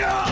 Yeah!